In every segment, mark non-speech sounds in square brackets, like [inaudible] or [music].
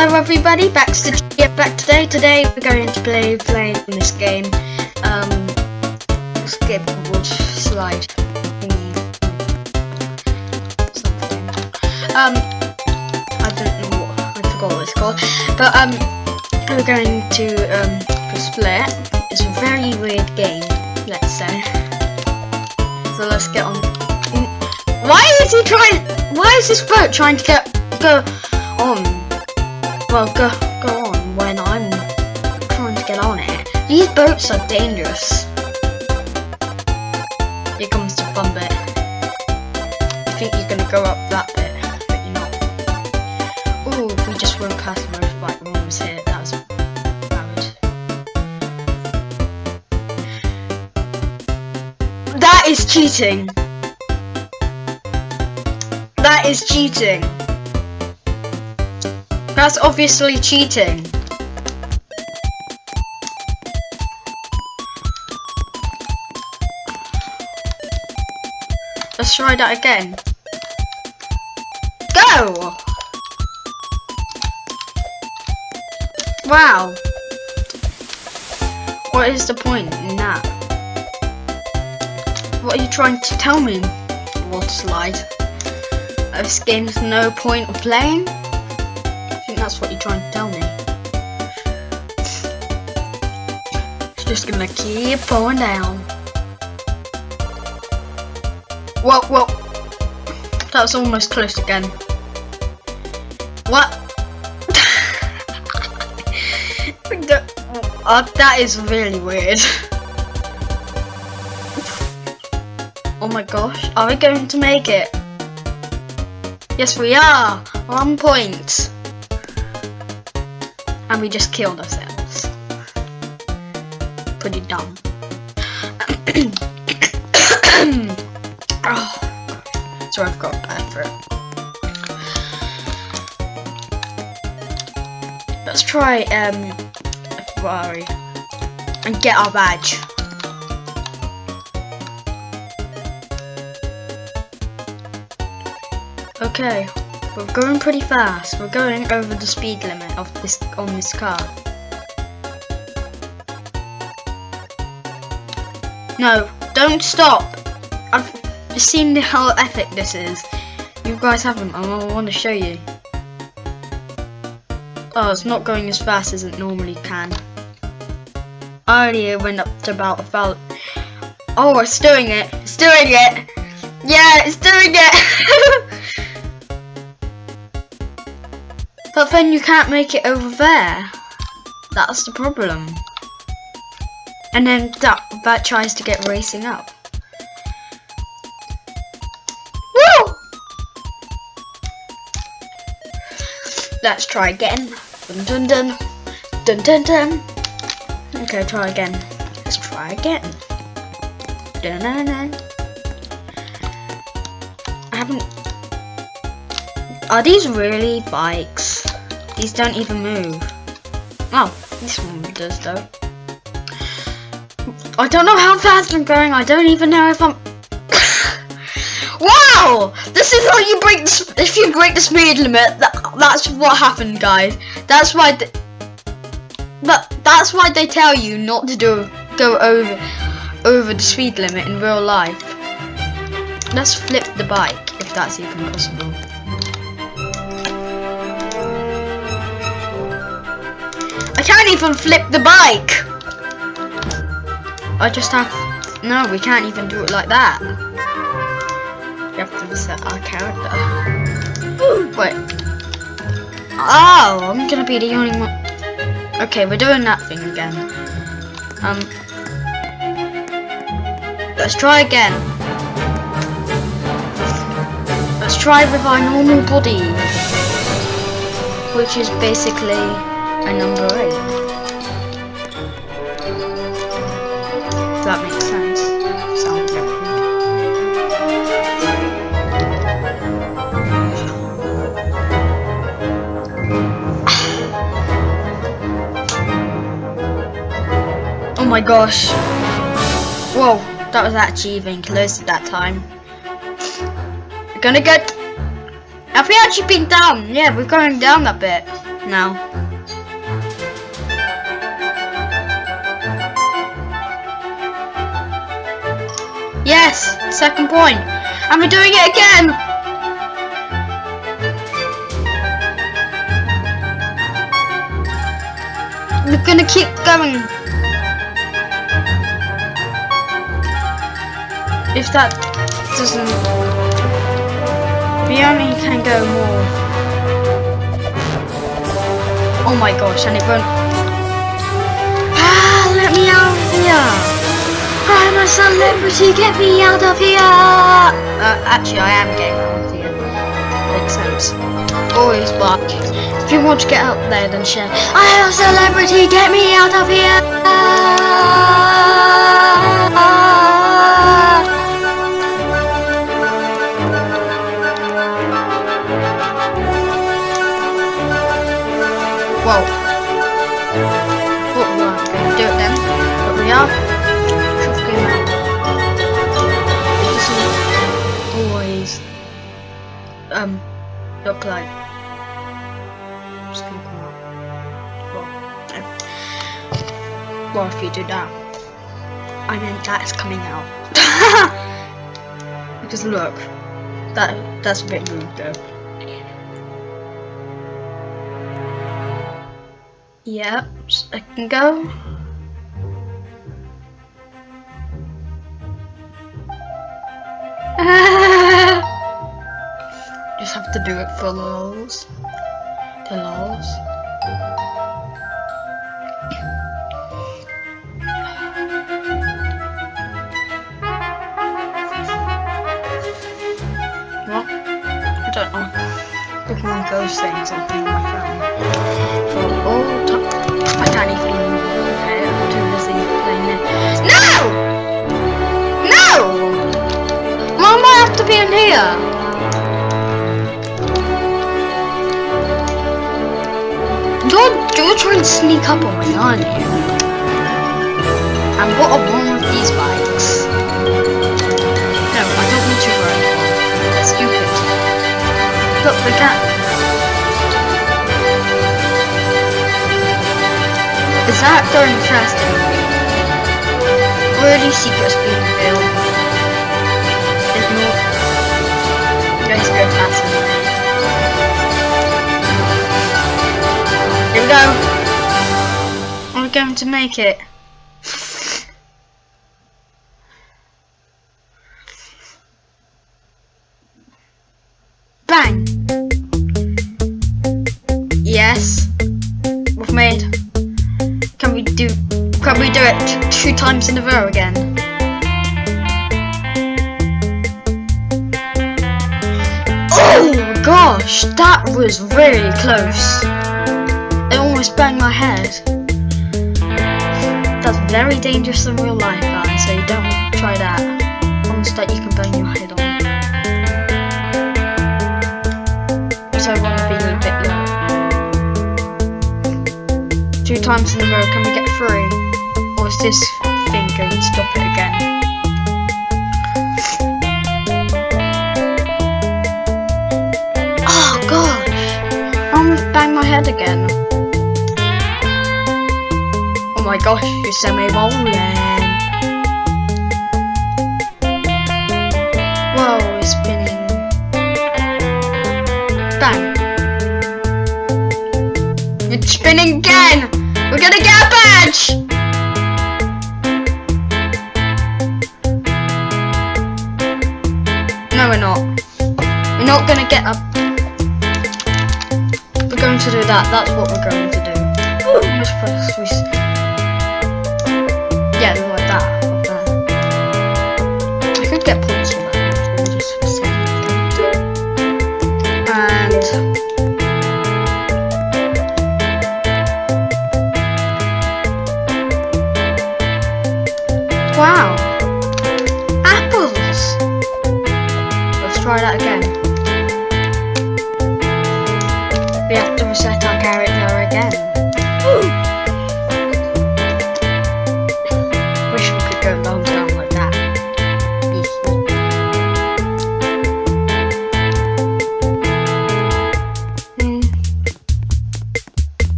Hello everybody, back to yeah, back today. Today we're going to play playing this game. Um skateboard slide. Something. Um I don't know what I forgot what it's called. But um we're going to um split. It's a very weird game, let's say. So let's get on why is he trying why is this boat trying to get go on well, go, go on when I'm trying to get on it. These boats are dangerous. Here comes the fun bit. You think you're gonna go up that bit, but you're not. Ooh, we just went past the motorbike when we was here. That was bad. That is cheating. That is cheating. That's obviously cheating. Let's try that again. Go! Wow. What is the point in that? What are you trying to tell me, water slide? This game's no point of playing? That's what you're trying to tell me. It's just gonna keep going down. Whoa, whoa. That was almost close again. What? [laughs] uh, that is really weird. [laughs] oh my gosh, are we going to make it? Yes, we are. One point and we just killed ourselves. Pretty dumb. [coughs] oh, so I've got bad it. Let's try um Ferrari and get our badge. Okay. We're going pretty fast. We're going over the speed limit of this on this car. No, don't stop. I've seen how epic this is. You guys haven't, I want to show you. Oh, it's not going as fast as it normally can. Earlier went up to about a. Oh, it's doing it. It's doing it. Yeah, it's doing it. [laughs] But then you can't make it over there. That's the problem. And then that, that tries to get racing up. Woo! Let's try again. Dun dun dun. Dun dun dun. Okay, try again. Let's try again. Dun dun dun. I haven't. Are these really bikes? These don't even move. Oh, this one does though. I don't know how fast I'm going. I don't even know if I'm. [laughs] wow! This is how you break. The, if you break the speed limit, that, that's what happened, guys. That's why. But that's why they tell you not to do go over over the speed limit in real life. Let's flip the bike if that's even possible. Can't even flip the bike. I just have, no, we can't even do it like that. We have to reset our character. Wait. Oh, I'm gonna be the only one. Okay, we're doing that thing again. Um, let's try again. Let's try with our normal body, which is basically a number 8. If that makes sense. [sighs] Oh my gosh. Whoa, that was actually even close at that time. We're gonna get... Have we actually been down? Yeah, we're going down a bit. now. Second point. And we're doing it again. We're gonna keep going. If that doesn't, we only can go more. Oh my gosh, and it won't. Ah, let me out of here! I'm a celebrity, get me out of here! Uh, actually, I am getting out of here. Makes sense. Always block. If you want to get out there, then share. I am a celebrity, get me out of here! Whoa. What to do it then, but we are um look like it's gonna come out. Well, no. well if you do that, I mean that's coming out. [laughs] because look, that that's a bit rude though. Yep, I can go. [laughs] Just have to do it for lols. The lols. What? I don't know. Looking at those things on my phone. Oh, oh, top. I can't even. Okay, I'm too busy playing it. No! No! Mom, I have to be in here. You're, you're trying to sneak up on me, aren't you? And what are wrong with these bikes? No, I don't want to ride one. That's stupid. Look, the can't. Is that going faster? Already secrets being revealed. Here we go. I'm going to make it. Bang! Yes. We've made. Can we do can we do it two times in a row again? Oh gosh, that was really close. Almost banged my head. That's very dangerous in real life, guys, so you don't try that. Ones that you can bang your head on. So I want to be a bit low. Two times in a row, can we get three? Or is this thing going to stop it again? Oh almost banged my head again. Oh my gosh, you sent me rolling. Whoa, it's spinning. Bang. It's spinning again! We're gonna get a badge! No, we're not. We're not gonna get a. We're going to do that. That's what we're going to do. Just that again. We have to reset our character again. Woo! Wish we could go long down like that.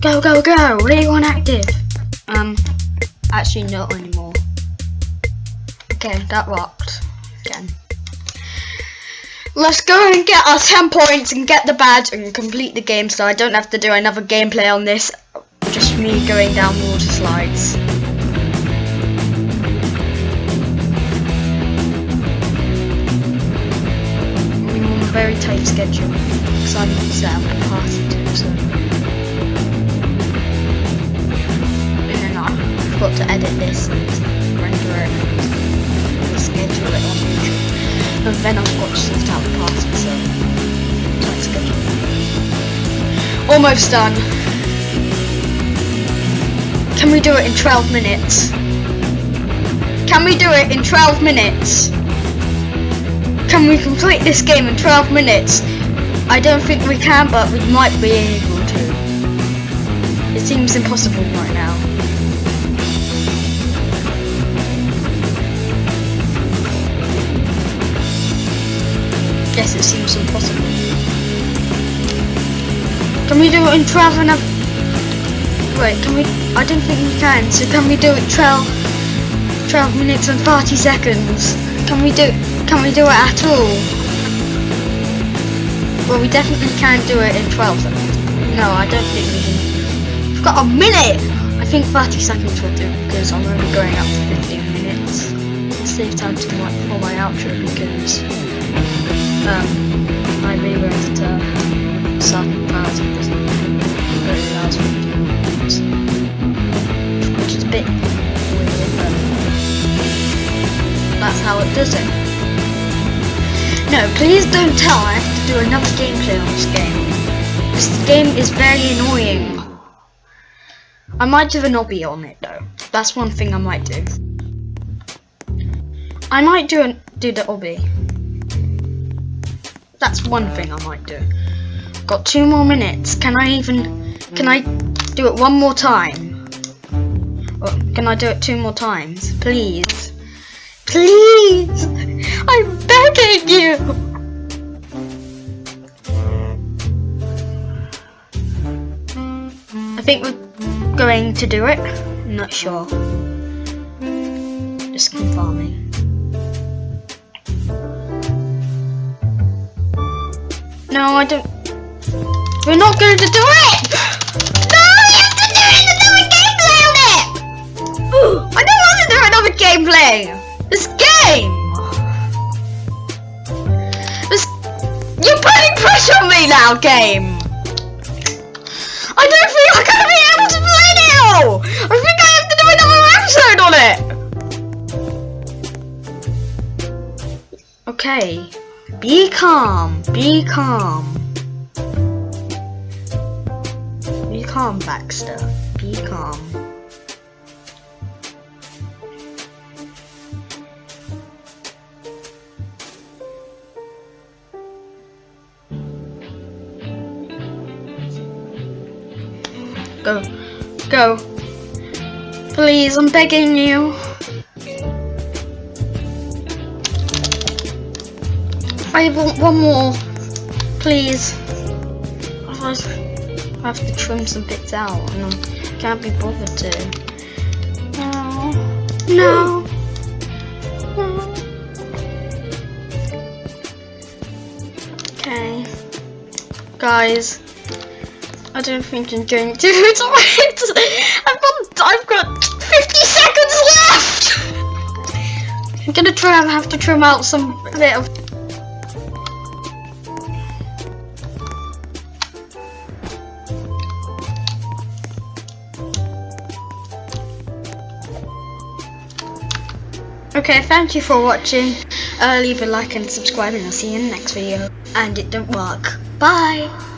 Go, go, go! League 1 active! Um, actually not anymore. Okay, that rock. Let's go and get our 10 points and get the badge and complete the game so I don't have to do another gameplay on this. Just me going down water slides. Mm, very tight schedule because I'm set up a party too, so. And then I've got to edit this and render it then I've got to sort out the party, so. Almost done. Can we do it in 12 minutes? Can we do it in 12 minutes? Can we complete this game in 12 minutes? I don't think we can, but we might be able to. It seems impossible right now. It seems impossible. Can we do it in 12 and a... Wait, can we... I don't think we can, so can we do it 12... 12 minutes and 40 seconds? Can we do... Can we do it at all? Well, we definitely can't do it in 12 seconds. No, I don't think we can. We've got a minute! I think 30 seconds will do, because I'm only going up to 15 minutes. Save time to my, for my outro, because um, I realized uh, certain parts of this very last video, which is a bit weird, but that's how it does it. No, please don't tell I have to do another gameplay on this game. This game is very annoying. I might do an obby on it though. That's one thing I might do. I might do an, do the obby. That's one thing I might do. Got two more minutes. Can I even... Can I do it one more time? Or can I do it two more times? Please. Please! [laughs] I'm begging you! I think we're going to do it. I'm not sure. Just confirming. No, I don't. We're not going to do it! No, you have to do! Another gameplay on it! I don't want to do another gameplay! This game! This. You're putting pressure on me now, game! I don't think I'm going to be able to play now! I think I have to do another episode on it! Okay. Be calm. Be calm. Be calm, Baxter. Be calm. Go. Go. Please, I'm begging you. I want one more, please. Otherwise, I have to trim some bits out, and I can't be bothered to. No, no, no. Okay, guys. I don't think I'm going to do it. [laughs] I've got, I've got 50 seconds left. I'm gonna try and have to trim out some bit of. Okay, thank you for watching. Uh, leave a like and subscribe and I'll see you in the next video. And it don't work. Bye!